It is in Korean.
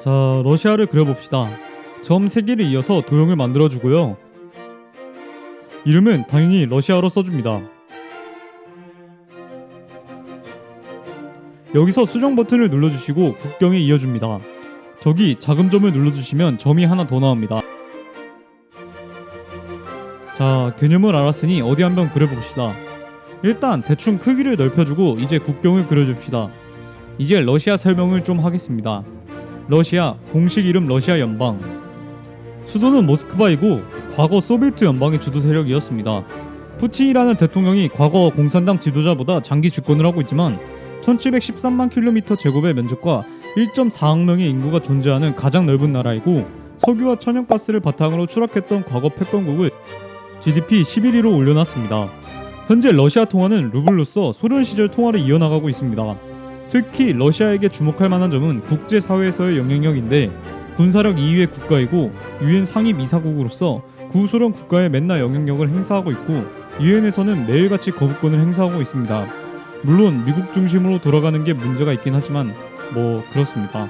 자, 러시아를 그려봅시다. 점 3개를 이어서 도형을 만들어주고요. 이름은 당연히 러시아로 써줍니다. 여기서 수정 버튼을 눌러주시고 국경에 이어줍니다. 저기 작은 점을 눌러주시면 점이 하나 더 나옵니다. 자, 개념을 알았으니 어디 한번 그려봅시다. 일단 대충 크기를 넓혀주고 이제 국경을 그려줍시다. 이제 러시아 설명을 좀 하겠습니다. 러시아 공식 이름 러시아 연방 수도는 모스크바이고 과거 소비에트 연방의 주도 세력이었습니다. 푸틴이라는 대통령이 과거 공산당 지도자보다 장기 집권을 하고 있지만 1713만 킬로미터 제곱의 면적과 1.4억 명의 인구가 존재하는 가장 넓은 나라이고 석유와 천연가스를 바탕으로 추락했던 과거 패권국을 GDP 11위로 올려놨습니다. 현재 러시아 통화는 루블로서 소련 시절 통화를 이어나가고 있습니다. 특히 러시아에게 주목할 만한 점은 국제사회에서의 영향력인데 군사력 2위의 국가이고 유엔 상임 이사국으로서 구소련 국가에 맨날 영향력을 행사하고 있고 유엔에서는 매일같이 거부권을 행사하고 있습니다. 물론 미국 중심으로 돌아가는 게 문제가 있긴 하지만 뭐 그렇습니다.